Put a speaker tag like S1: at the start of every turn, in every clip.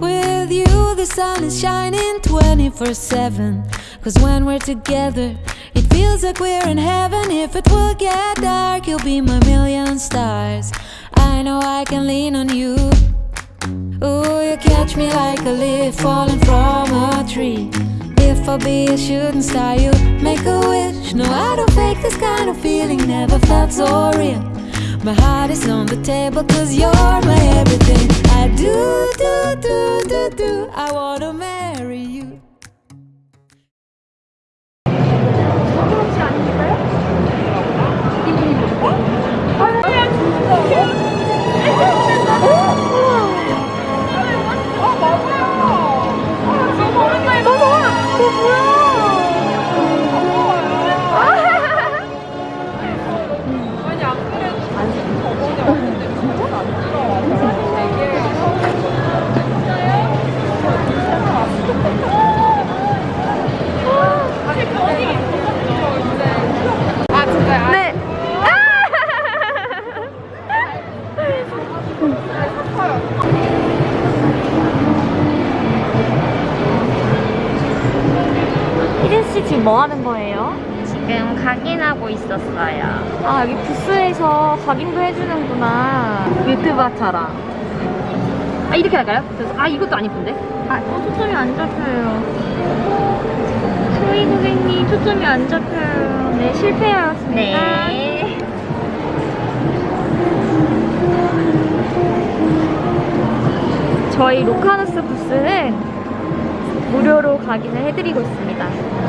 S1: With you, the sun is shining 24 7 Cause when we're together feels like we're in heaven. If it will get dark, you'll be my million stars. I know I can lean on you. Ooh, you catch me like a leaf falling from a tree. If I be a shooting star, you make a wish. No, I don't fake this kind of feeling, never felt so real. My heart is on the table, cause you're my everything. I do, do, do, do, do. I wanna marry you.
S2: 유튜버처럼 아 이렇게 할까요? 그래서 아 이것도 안 이쁜데? 아 어, 초점이 안 잡혀요 소희 고객님 초점이 안 잡혀요 네 실패하였습니다
S3: 네.
S2: 저희 로카누스 부스는 무료로 각인을 해드리고 있습니다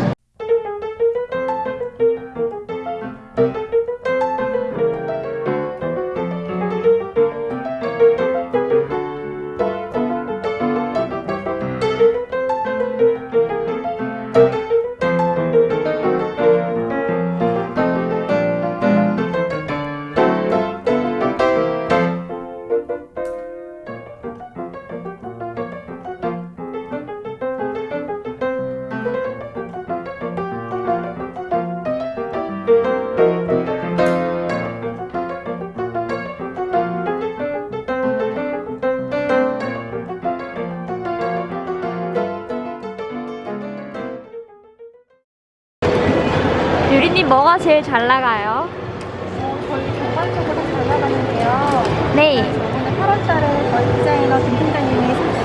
S2: 유리님 뭐가 제일 잘 나가요?
S4: 저희 전반적으로 잘 나가는데요.
S2: 네
S4: 오늘 8월달에 저희 디자이너 김 팀장님이 해주는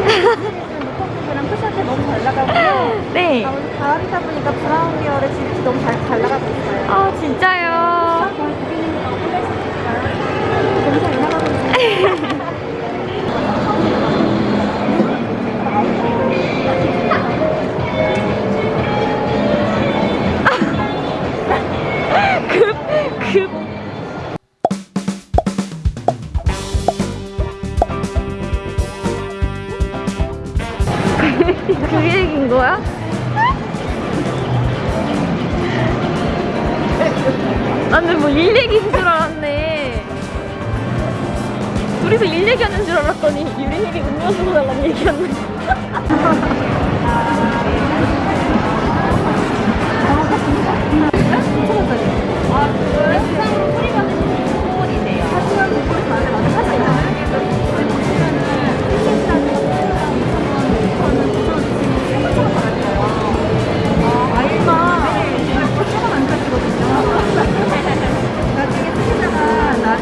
S4: 루커프랑 쿠션테 너무 잘 나가고요.
S2: 네.
S4: 아, 오늘 가을이다 보니까 브라운 계열의 질이 너무 잘, 잘 나가고 있어요.
S2: 아 진짜요?
S4: 저희 고객님이 너무 플렉스니까요. 너무 잘 나가고 있어요.
S2: 음료수 달라는 얘기였네.
S4: 나중에 쓰시다가 나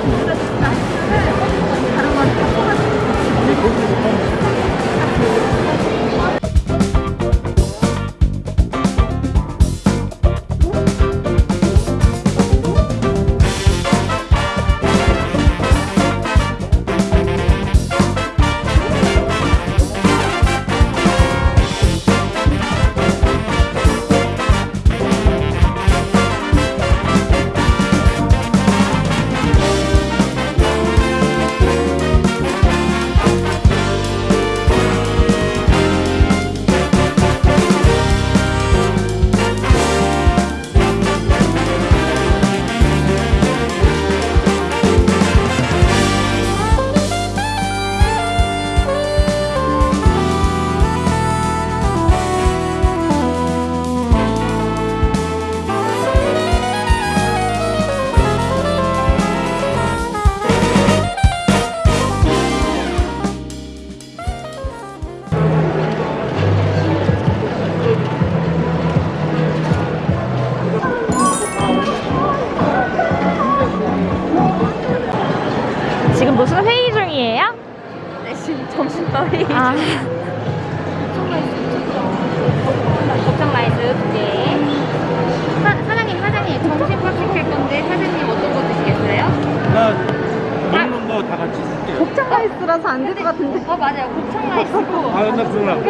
S2: 같은데.
S3: 어 맞아요. 곱창 라이스고
S5: 아, 나 그거랑.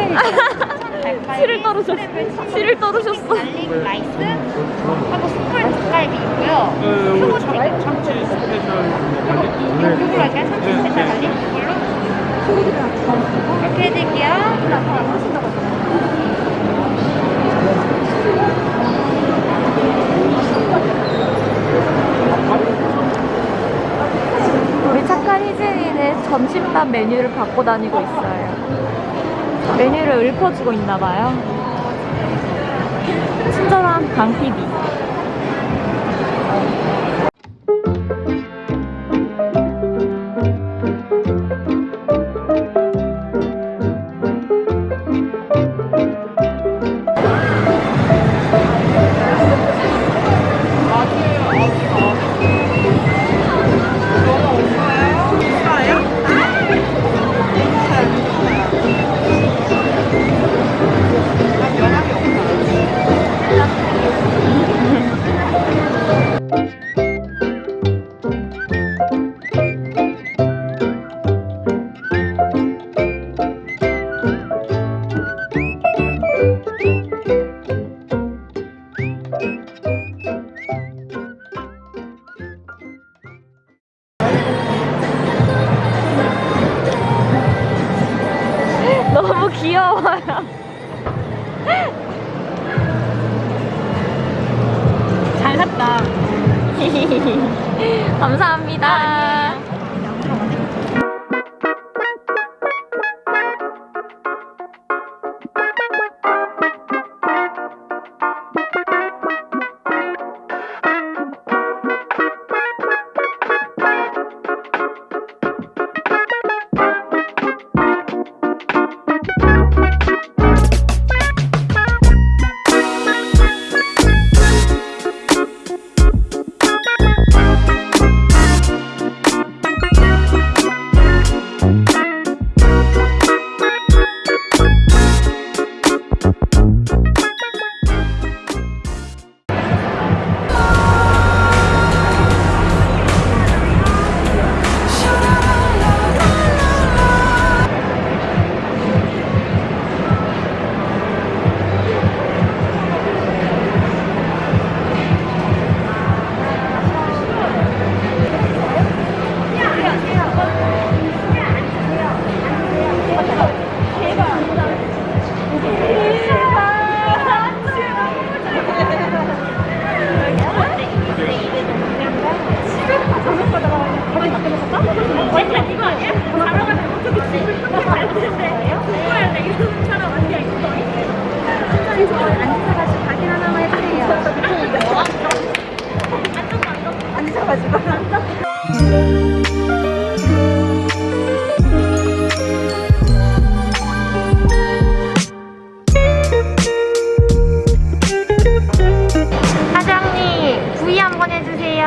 S2: 치를 떨으셨어. 치를 떨으셨어.
S3: 라이스 하고 숯불 닭갈비 있고요.
S5: 그 참, 참치 스페셜.
S3: 이걸로 할까요? 참치 스페셜 갈릭 이걸로 이렇게 해드릴게요.
S2: 우리 착한 희진이는 점심 밥 메뉴를 갖고 다니고 있어요. 메뉴를 읊어주고 있나 봐요. 친절한 강 PD.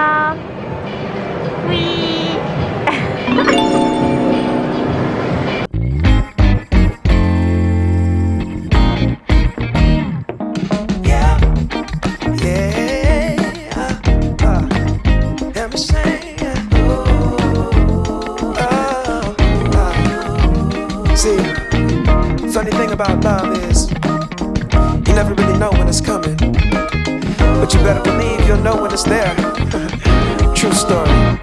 S6: Oh, oh. See, funny thing about love is you never really know when it's coming, but you better believe you'll know when it's there. Story.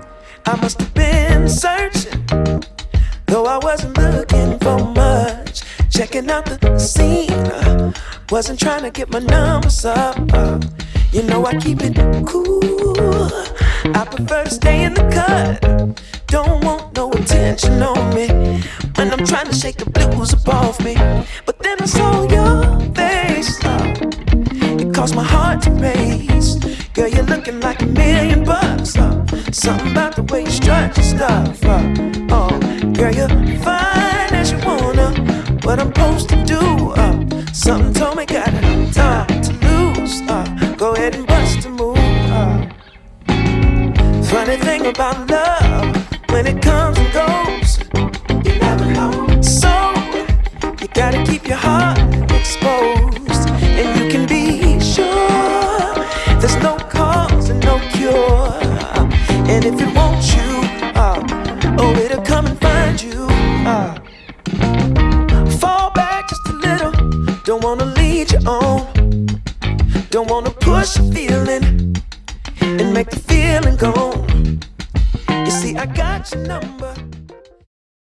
S6: I must have been searching, though I wasn't looking for much. Checking out the scene, uh, wasn't trying to get my numbers up. uh, you know I keep it cool. I prefer to stay in the cut. Don't want no attention on me when I'm trying to shake the blues off me. But then I saw your face. uh, it caused my heart to race. Girl, you're looking like a million bucks. Uh, something about the way you strut your stuff. Uh, oh, girl, you're fine as you wanna. What I'm supposed to do? Uh, something told me got no time to lose. Uh, go ahead and bust a move. Uh, funny thing about love,